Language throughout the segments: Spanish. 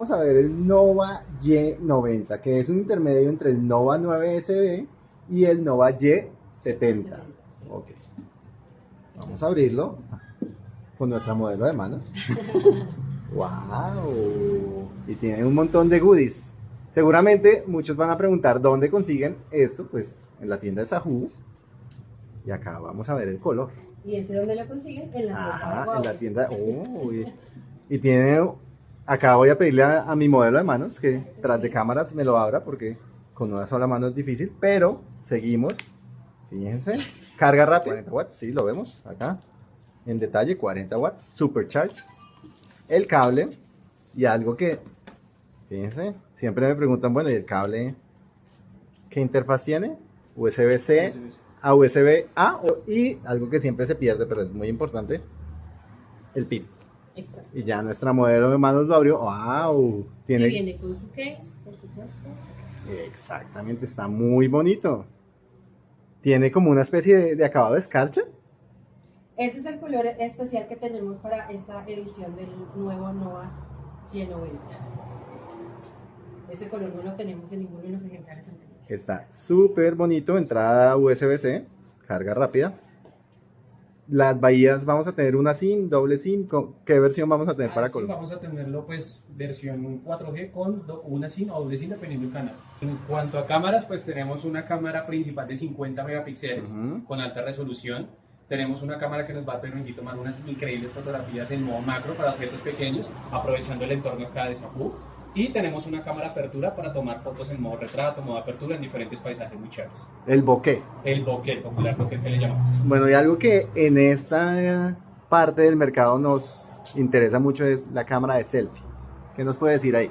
Vamos a ver el Nova Y90, que es un intermedio entre el Nova 9SB y el Nova Y70. Ok. Vamos a abrirlo con nuestra modelo de manos. ¡Wow! Y tiene un montón de goodies. Seguramente muchos van a preguntar dónde consiguen esto, pues en la tienda de Sahu. Y acá vamos a ver el color. ¿Y ese dónde lo consiguen? En la tienda de en la tienda. Oh, y, y tiene. Acá voy a pedirle a, a mi modelo de manos que tras de cámaras me lo abra porque con una sola mano es difícil. Pero seguimos. Fíjense. Carga rápida. 40 watts, sí, lo vemos acá. En detalle, 40 watts. Supercharge. El cable. Y algo que. Fíjense. Siempre me preguntan, bueno, ¿y el cable qué interfaz tiene? USB-C a USB A o- y algo que siempre se pierde, pero es muy importante, el pin. Exacto. Y ya nuestra modelo de manos lo abrió. ¡Wow! Y Tiene viene con su case, por supuesto. exactamente, está muy bonito. Tiene como una especie de, de acabado de escarcha. Ese es el color especial que tenemos para esta edición del nuevo Nova Y90. Ese color no lo tenemos en ninguno de los ejemplares anteriores. Está súper bonito, entrada USB-C, carga rápida. Las bahías vamos a tener una SIM, doble SIM. ¿con- ¿Qué versión vamos a tener para Ah, sí, Colombia? Vamos a tenerlo pues versión 4G con una SIM o doble SIM dependiendo del canal. En cuanto a cámaras, pues tenemos una cámara principal de 50 megapíxeles Ujú. con alta resolución. Tenemos una cámara que nos va a permitir tomar unas increíbles fotografías en modo macro para objetos pequeños, aprovechando el entorno acá de Sapu. Y tenemos una cámara apertura para tomar fotos en modo retrato, modo apertura en diferentes paisajes muy chéveres. El bokeh. El bokeh, el popular bokeh que le llamamos. Bueno, y algo que en esta parte del mercado nos interesa mucho es la cámara de selfie. ¿Qué nos puede decir ahí?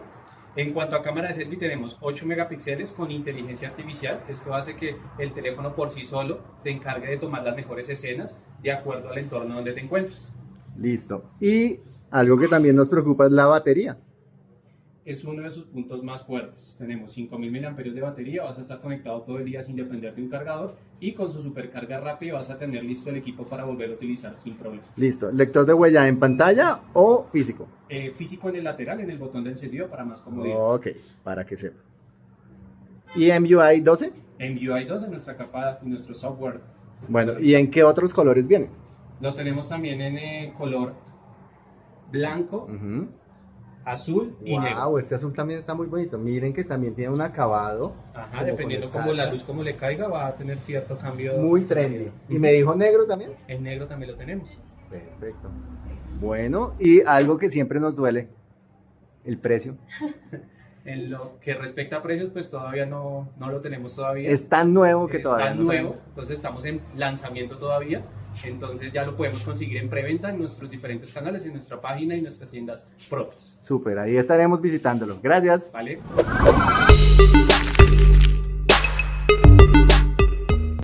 En cuanto a cámara de selfie, tenemos 8 megapíxeles con inteligencia artificial. Esto hace que el teléfono por sí solo se encargue de tomar las mejores escenas de acuerdo al entorno donde te encuentres. Listo. Y algo que también nos preocupa es la batería. Es uno de sus puntos más fuertes. Tenemos 5000 mAh de batería, vas a estar conectado todo el día sin depender de un cargador y con su supercarga rápida vas a tener listo el equipo para volver a utilizar sin problema. Listo. ¿Lector de huella en pantalla o físico? Eh, físico en el lateral, en el botón de encendido para más comodidad. Ok, para que sepa. ¿Y MUI 12? En UI 2 en nuestra capa, nuestro software Bueno, ¿y en qué otros colores vienen? Lo tenemos también en eh, color blanco, Ujú. Azul y negro. Wow, este azul también está muy bonito. Miren que también tiene un acabado Ajá, como dependiendo con cómo la luz como le caiga, va a tener cierto cambio. muy trendy. ¿Y me dijo negro también? En negro también lo tenemos. Perfecto. Bueno, y algo que siempre nos duele, el precio. En lo que respecta a precios, pues todavía no, no lo tenemos todavía. Es tan nuevo que todavía no nuevo, sabemos. entonces estamos en lanzamiento todavía. Entonces ya lo podemos conseguir en preventa en nuestros diferentes canales, en nuestra página y nuestras tiendas propias. Súper, ahí estaremos visitándolo. Gracias. ¿Vale?